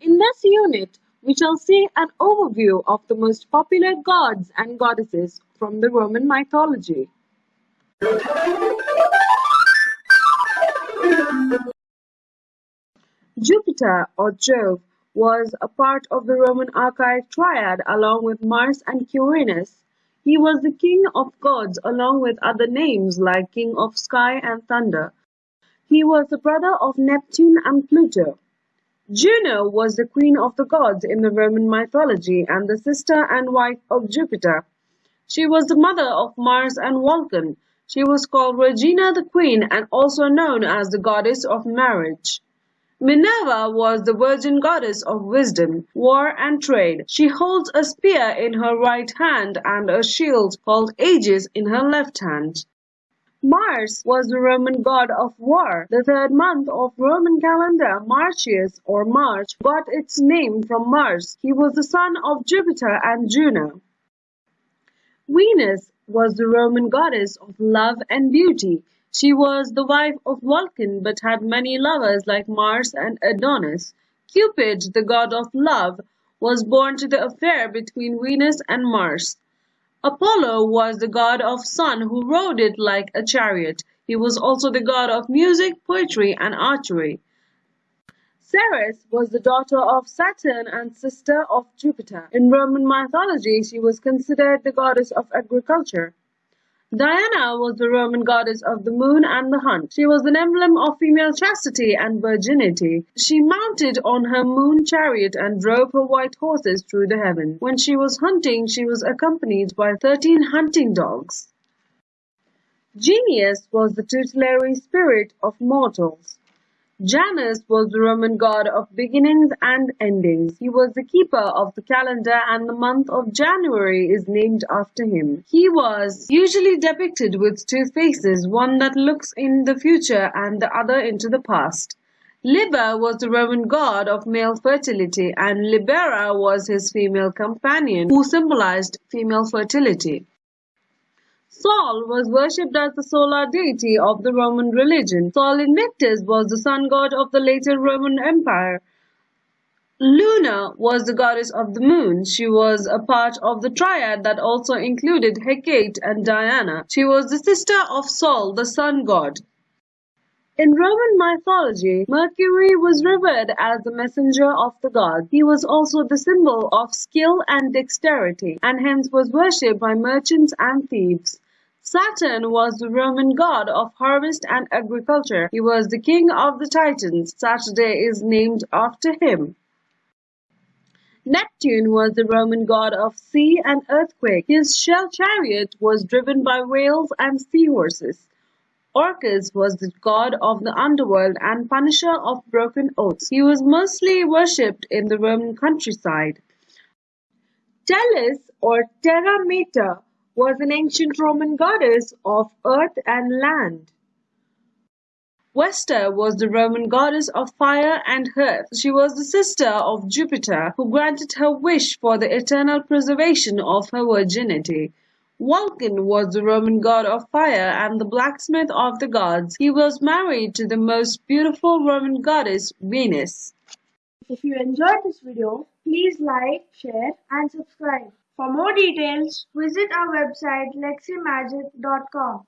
In this unit, we shall see an overview of the most popular gods and goddesses from the Roman mythology. Jupiter or Jove was a part of the Roman archaic triad along with Mars and Quirinus. He was the king of gods along with other names like king of sky and thunder. He was the brother of Neptune and Pluto. Juno was the queen of the gods in the Roman mythology and the sister and wife of Jupiter. She was the mother of Mars and Vulcan. She was called Regina the Queen and also known as the goddess of marriage. Minerva was the virgin goddess of wisdom, war and trade. She holds a spear in her right hand and a shield called Aegis in her left hand. Mars was the Roman god of war. The third month of Roman calendar, Martius or March, got its name from Mars. He was the son of Jupiter and Juno. Venus was the Roman goddess of love and beauty. She was the wife of Vulcan but had many lovers like Mars and Adonis. Cupid, the god of love, was born to the affair between Venus and Mars. Apollo was the god of sun who rode it like a chariot. He was also the god of music, poetry, and archery. Ceres was the daughter of Saturn and sister of Jupiter. In Roman mythology, she was considered the goddess of agriculture. Diana was the Roman goddess of the moon and the hunt. She was an emblem of female chastity and virginity. She mounted on her moon chariot and drove her white horses through the heaven. When she was hunting, she was accompanied by thirteen hunting dogs. Genius was the tutelary spirit of mortals. Janus was the Roman god of beginnings and endings. He was the keeper of the calendar and the month of January is named after him. He was usually depicted with two faces, one that looks in the future and the other into the past. Liber was the Roman god of male fertility and Libera was his female companion who symbolized female fertility. Sol was worshipped as the solar deity of the Roman religion. Sol Invictus was the sun god of the later Roman Empire. Luna was the goddess of the moon. She was a part of the triad that also included Hecate and Diana. She was the sister of Sol, the sun god. In Roman mythology, Mercury was revered as the messenger of the gods. He was also the symbol of skill and dexterity, and hence was worshipped by merchants and thieves. Saturn was the Roman god of harvest and agriculture. He was the king of the Titans. Saturday is named after him. Neptune was the Roman god of sea and earthquake. His shell chariot was driven by whales and seahorses. Orcus was the god of the underworld and punisher of broken oaths. He was mostly worshipped in the Roman countryside. Tellus or Terra Mater was an ancient Roman goddess of earth and land. Vesta was the Roman goddess of fire and earth. She was the sister of Jupiter, who granted her wish for the eternal preservation of her virginity. Vulcan was the Roman god of fire and the blacksmith of the gods. He was married to the most beautiful Roman goddess, Venus. If you enjoyed this video, please like, share and subscribe. For more details, visit our website leximagic.com.